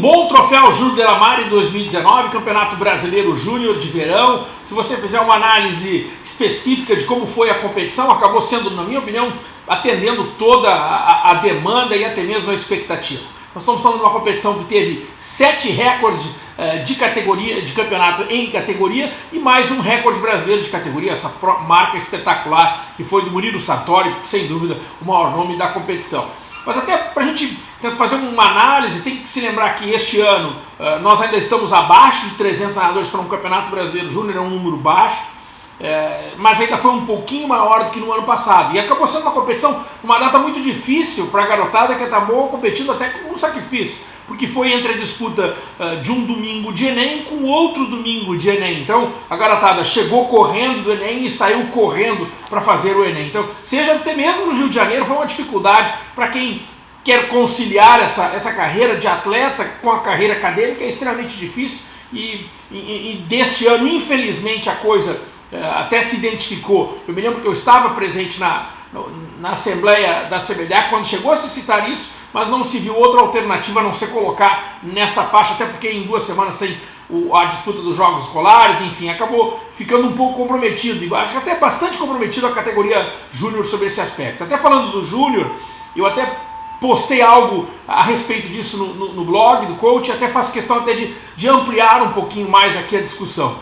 bom troféu Júnior de la Mare em 2019, Campeonato Brasileiro Júnior de Verão. Se você fizer uma análise específica de como foi a competição, acabou sendo, na minha opinião, atendendo toda a, a demanda e até mesmo a expectativa. Nós estamos falando de uma competição que teve sete recordes uh, de categoria, de campeonato em categoria e mais um recorde brasileiro de categoria, essa marca espetacular que foi do Murilo Sartori, sem dúvida o maior nome da competição. Mas até para a gente fazer uma análise, tem que se lembrar que este ano uh, nós ainda estamos abaixo de 300 nadadores para um campeonato brasileiro júnior, é um número baixo, é, mas ainda foi um pouquinho maior do que no ano passado. E acabou sendo uma competição, uma data muito difícil para a garotada que acabou competindo até com um sacrifício, porque foi entre a disputa uh, de um domingo de Enem com outro domingo de Enem. Então a garotada chegou correndo do Enem e saiu correndo para fazer o Enem. Então, seja até mesmo no Rio de Janeiro, foi uma dificuldade para quem quer conciliar essa, essa carreira de atleta com a carreira acadêmica, é extremamente difícil. E, e, e deste ano, infelizmente, a coisa é, até se identificou. Eu me lembro que eu estava presente na, na Assembleia da CBDA quando chegou a se citar isso, mas não se viu outra alternativa a não ser colocar nessa faixa, até porque em duas semanas tem a disputa dos jogos escolares, enfim, acabou ficando um pouco comprometido, e acho que até bastante comprometido a categoria júnior sobre esse aspecto. Até falando do júnior, eu até postei algo a respeito disso no, no, no blog do coach, até faço questão até de, de ampliar um pouquinho mais aqui a discussão.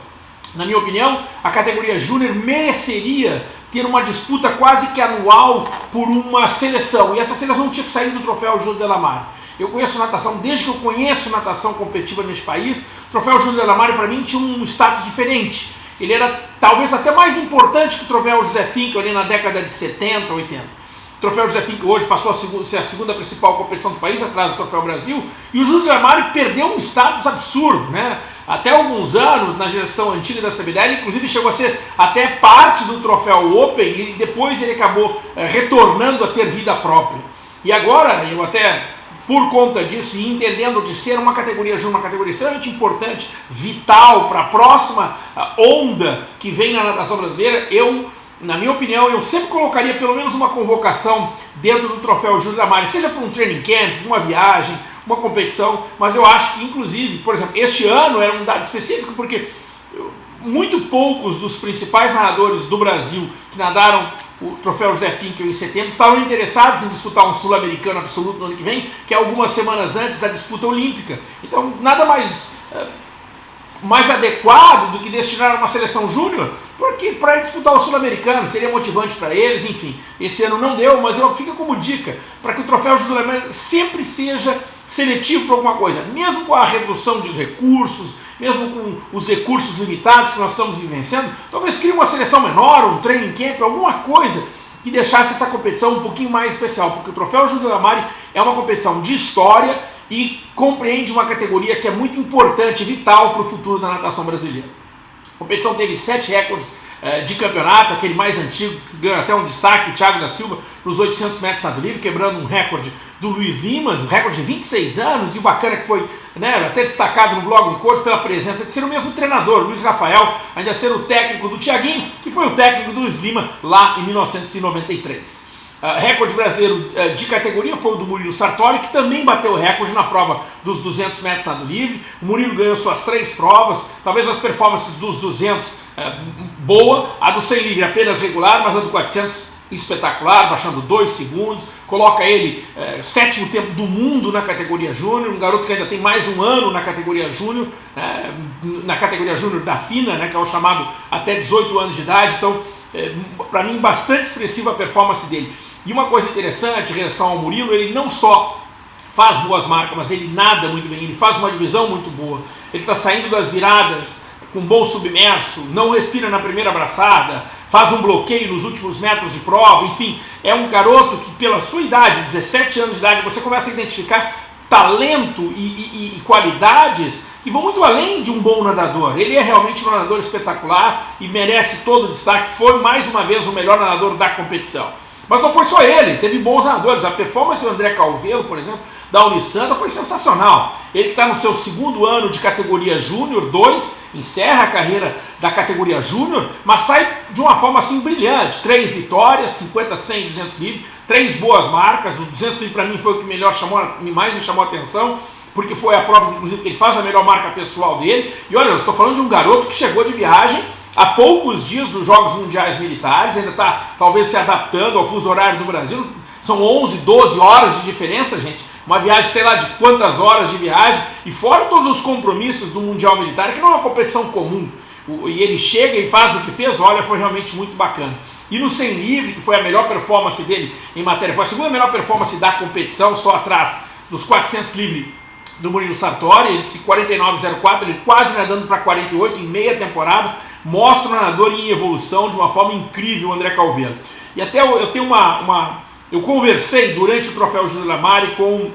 Na minha opinião, a categoria júnior mereceria ter uma disputa quase que anual por uma seleção. E essa seleção tinha que sair do troféu Júnior Delamare. Eu conheço natação, desde que eu conheço natação competitiva neste país, o troféu Júnior Delamare para mim tinha um status diferente. Ele era talvez até mais importante que o troféu José Finkel ali na década de 70, 80. O troféu José Finck hoje passou a ser a segunda principal competição do país, atrás do Troféu Brasil, e o Júlio Armário perdeu um status absurdo, né? Até alguns anos, na gestão antiga da CBDL, inclusive chegou a ser até parte do Troféu Open, e depois ele acabou é, retornando a ter vida própria. E agora, eu até por conta disso e entendendo de ser uma categoria júnior, uma categoria extremamente importante, vital para a próxima onda que vem na natação brasileira, eu na minha opinião, eu sempre colocaria pelo menos uma convocação dentro do troféu Júlio da Mari, seja para um training camp, uma viagem, uma competição, mas eu acho que, inclusive, por exemplo, este ano era um dado específico porque muito poucos dos principais nadadores do Brasil que nadaram o troféu José Finkel em setembro estavam interessados em disputar um sul-americano absoluto no ano que vem, que é algumas semanas antes da disputa olímpica. Então, nada mais, eh, mais adequado do que destinar uma seleção júnior porque para disputar o Sul-Americano seria motivante para eles, enfim. Esse ano não deu, mas eu, fica como dica para que o troféu Sul-Americano sempre seja seletivo para alguma coisa, mesmo com a redução de recursos, mesmo com os recursos limitados que nós estamos vivenciando, talvez crie uma seleção menor, um training camp, alguma coisa que deixasse essa competição um pouquinho mais especial, porque o Troféu Júlio Lamari é uma competição de história e compreende uma categoria que é muito importante, vital para o futuro da natação brasileira. A competição teve sete recordes eh, de campeonato, aquele mais antigo, que ganhou até um destaque, o Thiago da Silva, nos 800 metros nado livre, quebrando um recorde do Luiz Lima, um recorde de 26 anos, e o bacana que foi né, até destacado no blog do coach pela presença de ser o mesmo treinador, Luiz Rafael, ainda ser o técnico do Tiaguinho, que foi o técnico do Luiz Lima lá em 1993. Uh, recorde brasileiro uh, de categoria foi o do Murilo Sartori, que também bateu o recorde na prova dos 200 metros nado livre. O Murilo ganhou suas três provas, talvez as performances dos 200 uh, boa, a do 100 livre apenas regular, mas a do 400 espetacular, baixando 2 segundos. Coloca ele uh, sétimo tempo do mundo na categoria júnior, um garoto que ainda tem mais um ano na categoria júnior, na categoria júnior da FINA, né, que é o chamado até 18 anos de idade. Então, para mim, bastante expressiva a performance dele. E uma coisa interessante relação ao Murilo, ele não só faz boas marcas, mas ele nada muito bem, ele faz uma divisão muito boa. Ele está saindo das viradas com bom submerso, não respira na primeira abraçada, faz um bloqueio nos últimos metros de prova, enfim, é um garoto que pela sua idade, 17 anos de idade, você começa a identificar talento e, e, e, qualidades que vão muito além de um bom nadador. Ele é realmente um nadador espetacular e merece todo o destaque. Foi mais uma vez o melhor nadador da competição. Mas não foi só ele, teve bons nadadores. A performance do André Calvelo, por exemplo, da Unisanta foi sensacional. Ele está no seu segundo ano de categoria Júnior 2, encerra a carreira da categoria Júnior, mas sai de uma forma assim brilhante. Três vitórias, 50, 100, 200 livres, três boas marcas. O 200 livres para mim foi o que melhor chamou, mais me chamou a atenção porque foi a prova, inclusive, que ele faz a melhor marca pessoal dele. E olha, eu estou falando de um garoto que chegou de viagem há poucos dias dos Jogos Mundiais Militares, ainda está talvez se adaptando ao fuso horário do Brasil. São 11, 12 horas de diferença, gente. Uma viagem, sei lá, de quantas horas de viagem, e fora todos os compromissos do Mundial Militar, que não é uma competição comum. E ele chega e faz o que fez, olha, foi realmente muito bacana. E no 100 livre, que foi a melhor performance dele em matéria, foi a segunda melhor performance da competição, só atrás dos 400 livre do Murilo Sartori, ele disse 49,04, ele quase nadando para 48 em meia temporada, mostra o nadador em evolução de uma forma incrível, o André Calveiro. E até eu, eu tenho uma, uma, Eu conversei durante o Troféu Júlio Lamari com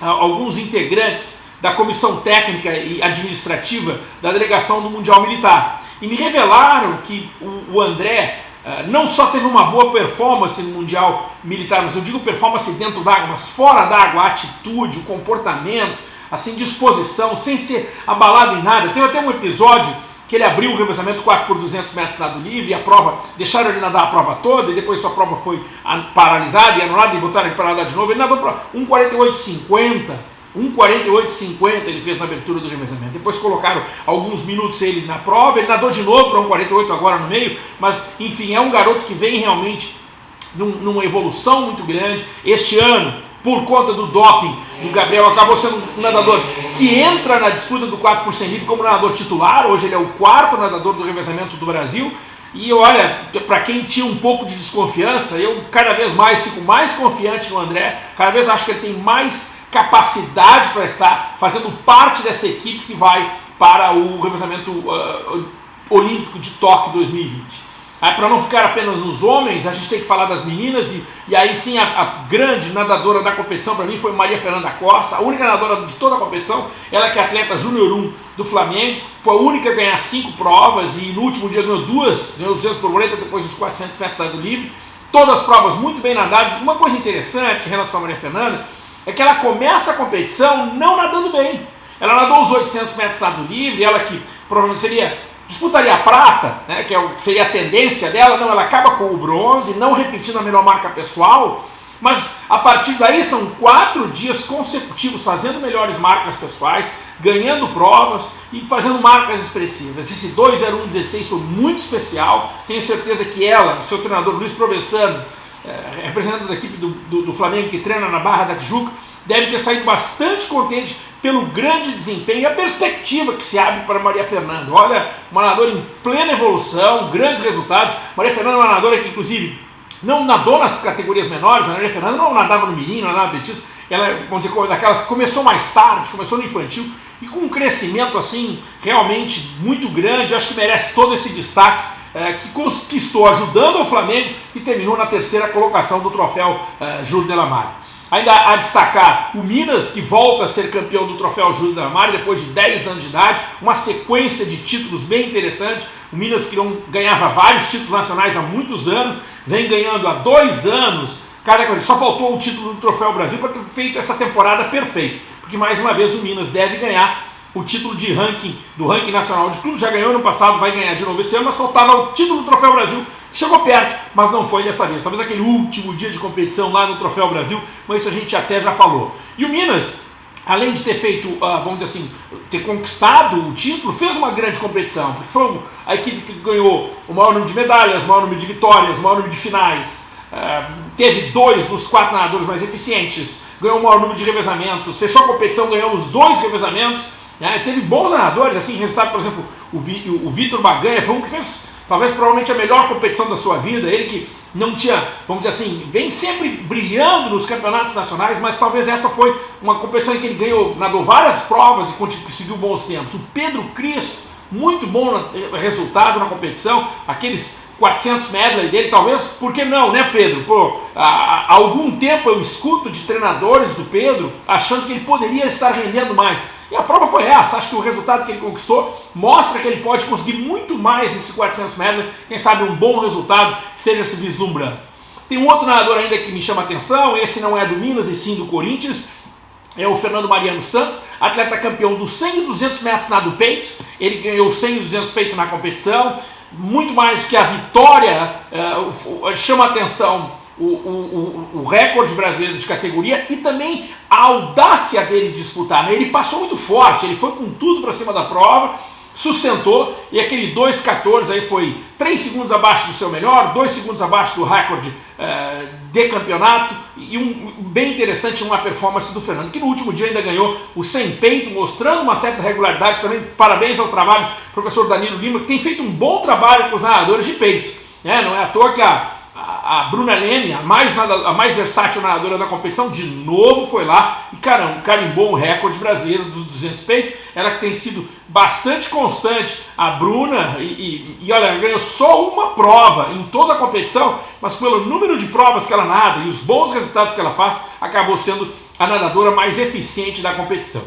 ah, alguns integrantes da comissão técnica e administrativa da delegação do Mundial Militar. E me revelaram que o, o André uh, não só teve uma boa performance no Mundial Militar, mas eu digo performance dentro d'água, mas fora d'água, a atitude, o comportamento, assim, disposição, sem ser abalado em nada. Teve até um episódio que ele abriu o revezamento 4 por 200 metros nado livre, a prova, deixaram ele nadar a prova toda, e depois sua prova foi paralisada e anulada, e botaram ele para nadar de novo, ele nadou para 1,48,50, 1,48,50 ele fez na abertura do revezamento. Depois colocaram alguns minutos ele na prova, ele nadou de novo para 1,48 agora no meio, mas enfim, é um garoto que vem realmente num, numa evolução muito grande. Este ano, por conta do doping do Gabriel, acabou sendo um nadador que entra na disputa do 4 por 100 livre como nadador titular, hoje ele é o quarto nadador do revezamento do Brasil, e olha, para quem tinha um pouco de desconfiança, eu cada vez mais fico mais confiante no André, cada vez acho que ele tem mais capacidade para estar fazendo parte dessa equipe que vai para o revezamento uh, olímpico de Tóquio 2020. Aí, para não ficar apenas nos homens, a gente tem que falar das meninas, e, e aí sim a, a grande nadadora da competição para mim foi Maria Fernanda Costa, a única nadadora de toda a competição, ela que é atleta júnior 1 do Flamengo, foi a única a ganhar cinco provas e no último dia ganhou duas, ganhou os 200 borboleta depois dos 400 metros do livre, todas as provas muito bem nadadas. Uma coisa interessante em relação a Maria Fernanda é que ela começa a competição não nadando bem. Ela nadou os 800 metros nado livre, ela que provavelmente seria disputaria a prata, né, que é seria a tendência dela, não, ela acaba com o bronze, não repetindo a melhor marca pessoal, mas a partir daí são quatro dias consecutivos fazendo melhores marcas pessoais, ganhando provas e fazendo marcas expressivas. Esse 20116 foi muito especial, tenho certeza que ela, o seu treinador Luiz Provessano, é, representante da equipe do, do, do Flamengo que treina na Barra da Tijuca, deve ter saído bastante contente pelo grande desempenho e a perspectiva que se abre para Maria Fernanda. Olha, uma nadadora em plena evolução, grandes resultados. Maria Fernanda é uma nadadora que, inclusive, não nadou nas categorias menores. A Maria Fernanda não nadava no menino, não nadava no betismo. Ela, vamos dizer, daquelas começou mais tarde, começou no infantil e com um crescimento assim realmente muito grande. Acho que merece todo esse destaque é, que conquistou, ajudando o Flamengo, que terminou na terceira colocação do troféu é, Júlio Delamare. Ainda a destacar o Minas, que volta a ser campeão do Troféu Júlio da Mari depois de 10 anos de idade, uma sequência de títulos bem interessante. O Minas que não ganhava vários títulos nacionais há muitos anos, vem ganhando há dois anos. Cara, só faltou um título do Troféu Brasil para ter feito essa temporada perfeita. Porque mais uma vez o Minas deve ganhar o título de ranking do ranking nacional de clubes, já ganhou no passado, vai ganhar de novo esse ano, mas faltava o título do Troféu Brasil Chegou perto, mas não foi dessa vez. Talvez aquele último dia de competição lá no Troféu Brasil, mas isso a gente até já falou. E o Minas, além de ter feito, uh, vamos dizer assim, ter conquistado o título, fez uma grande competição, porque foi a equipe que ganhou o maior número de medalhas, o maior número de vitórias, o maior número de finais, uh, teve dois dos quatro nadadores mais eficientes, ganhou o maior número de revezamentos, fechou a competição, ganhou os dois revezamentos, né? teve bons nadadores, assim, resultado, por exemplo, o Vitor Baganha foi um que fez talvez provavelmente a melhor competição da sua vida, ele que não tinha, vamos dizer assim, vem sempre brilhando nos campeonatos nacionais, mas talvez essa foi uma competição em que ele ganhou, nadou várias provas e conseguiu bons tempos. O Pedro Cristo, muito bom resultado na competição, aqueles 400 medley dele, talvez, por que não, né Pedro? Pô, há algum tempo eu escuto de treinadores do Pedro achando que ele poderia estar rendendo mais. E a prova foi essa, acho que o resultado que ele conquistou mostra que ele pode conseguir muito mais nesse 400 metros, quem sabe um bom resultado esteja se vislumbrando. Tem um outro nadador ainda que me chama a atenção, esse não é do Minas e sim do Corinthians, é o Fernando Mariano Santos, atleta campeão do 100 e 200 metros nado peito, ele ganhou 100 e 200 peito na competição, muito mais do que a vitória, uh, chama a atenção o, o, o, recorde brasileiro de categoria e também a audácia dele de disputar. Né? Ele passou muito forte, ele foi com tudo para cima da prova, sustentou e aquele 2,14 aí foi 3 segundos abaixo do seu melhor, 2 segundos abaixo do recorde uh, de campeonato e um bem interessante uma performance do Fernando, que no último dia ainda ganhou o sem peito, mostrando uma certa regularidade também. Parabéns ao trabalho do professor Danilo Lima, que tem feito um bom trabalho com os nadadores de peito. Né? Não é à toa que a a, Bruna Lene, a mais, a mais versátil nadadora da competição, de novo foi lá e caramba, carimbou um recorde brasileiro dos 200 peitos. Ela que tem sido bastante constante, a Bruna, e, e, e olha, ganhou só uma prova em toda a competição, mas pelo número de provas que ela nada e os bons resultados que ela faz, acabou sendo a nadadora mais eficiente da competição.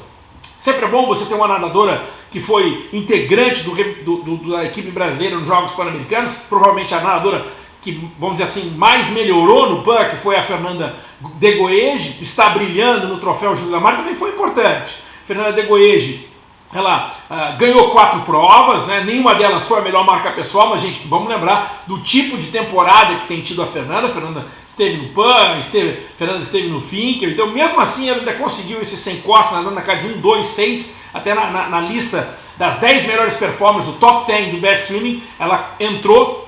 Sempre é bom você ter uma nadadora que foi integrante do, do, do, da equipe brasileira nos Jogos Pan-Americanos, provavelmente a nadadora que, vamos dizer assim, mais melhorou no PAN, que foi a Fernanda Degoege, está brilhando no troféu Júlio Lamar, também foi importante. Fernanda Degoege, ela uh, ganhou quatro provas, né? nenhuma delas foi a melhor marca pessoal, mas gente, vamos lembrar do tipo de temporada que tem tido a Fernanda. A Fernanda esteve no PAN, esteve, Fernanda esteve no Finker, então mesmo assim ela ainda conseguiu esse sem costa, nadando na casa de 1, 2, 6, até na, na, na lista das 10 melhores performances, o top 10 do Best Swimming, ela entrou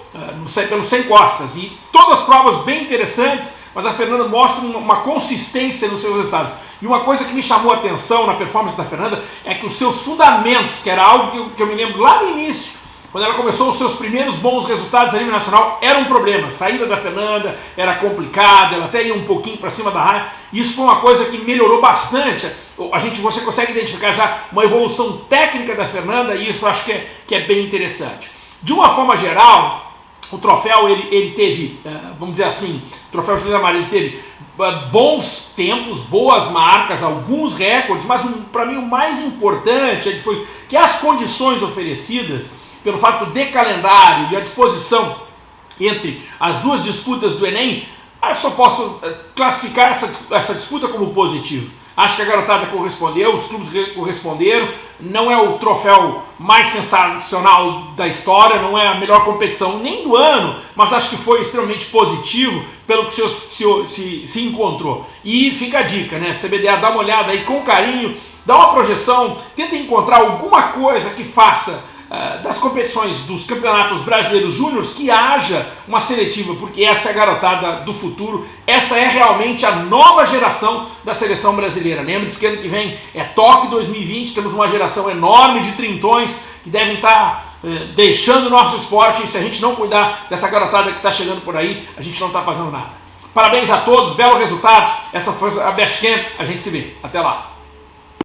pelo Sem Costas. E todas as provas bem interessantes, mas a Fernanda mostra uma, uma consistência nos seus resultados. E uma coisa que me chamou a atenção na performance da Fernanda é que os seus fundamentos, que era algo que eu, que eu me lembro lá no início, quando ela começou os seus primeiros bons resultados a nível nacional, era um problema. A saída da Fernanda era complicada, ela até ia um pouquinho para cima da raia. Isso foi uma coisa que melhorou bastante. A gente, você consegue identificar já uma evolução técnica da Fernanda e isso eu acho que é, que é bem interessante. De uma forma geral, o troféu ele, ele teve, eh, vamos dizer assim, o troféu Júlio Amaral ele teve eh, bons tempos, boas marcas, alguns recordes, mas um, para mim o mais importante foi que as condições oferecidas pelo fato de calendário e a disposição entre as duas disputas do Enem, eu só posso eh, classificar essa, essa disputa como positivo. Acho que a garotada correspondeu, os clubes corresponderam. Não é o troféu mais sensacional da história, não é a melhor competição nem do ano, mas acho que foi extremamente positivo pelo que se, se, se, se encontrou. E fica a dica, né? CBDA, dá uma olhada aí com carinho, dá uma projeção, tenta encontrar alguma coisa que faça das competições dos campeonatos brasileiros júniores que haja uma seletiva, porque essa é a garotada do futuro, essa é realmente a nova geração da seleção brasileira. Lembre-se que ano que vem é Tóquio 2020, temos uma geração enorme de trintões que devem estar eh, deixando o nosso esporte e se a gente não cuidar dessa garotada que está chegando por aí, a gente não está fazendo nada. Parabéns a todos, belo resultado, essa foi a Best Camp, a gente se vê, até lá.